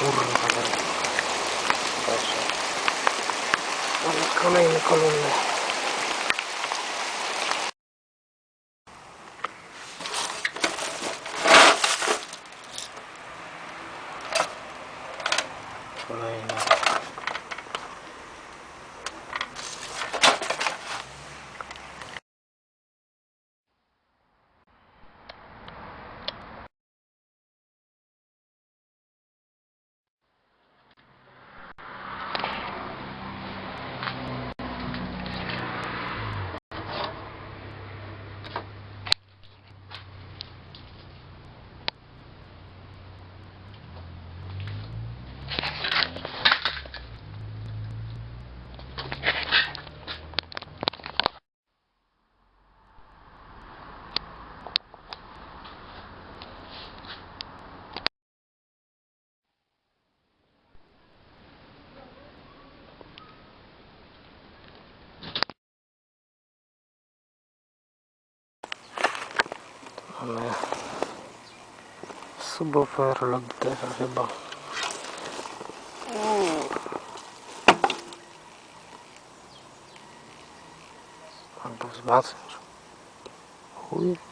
Kurwa. Proszę. Kolejne kolumny. Kolejne. Super lub też chyba. Albo wzmacniacz. Chuj.